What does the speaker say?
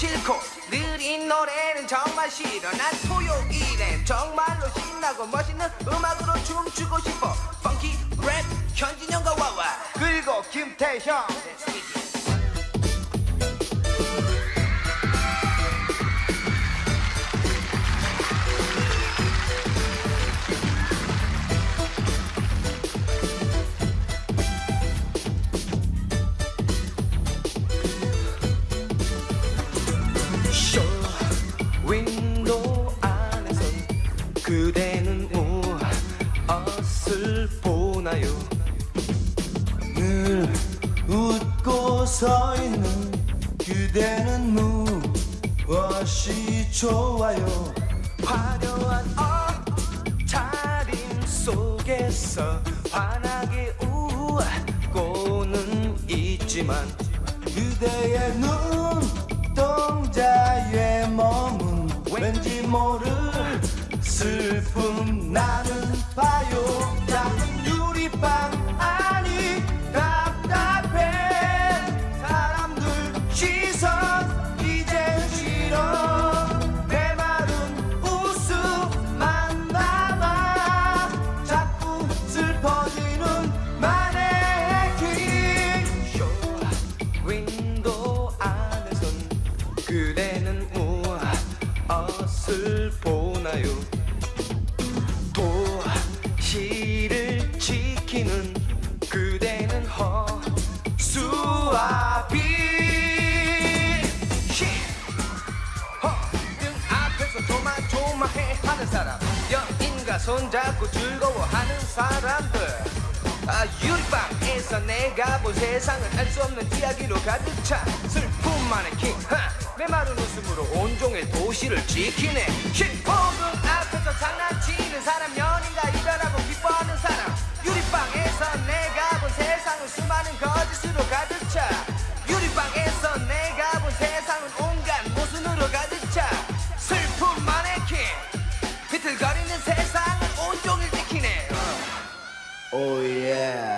싫고 느린 노래는 정말 싫어. 난 토요일엔 정말로 신나고 멋있는 음악으로 춤추고 싶어. 펑키 랩 현진영과 와와 그리고 김태형 그대는 무엇을 보나요? 늘 웃고 서 있는 그대는 무엇이 좋아요? 화려한 옷차림 속에서 환하게 웃고는 있지만 그대의 눈동자에 머문 왠지 모를 슬픔 나는 봐요 보나요? 도시를 지키는 그대는 허수아비. 등 앞에서 조마조마해 하는 사람. 연인과 손잡고 즐거워하는 사람들. 아, 유리방에서 내가 본 세상은 알 수 없는 이야기로 가득 차. 슬픔 마네킹. 내 마른 웃음으로 온종일 도시를 지키네. 힙합 Oh yeah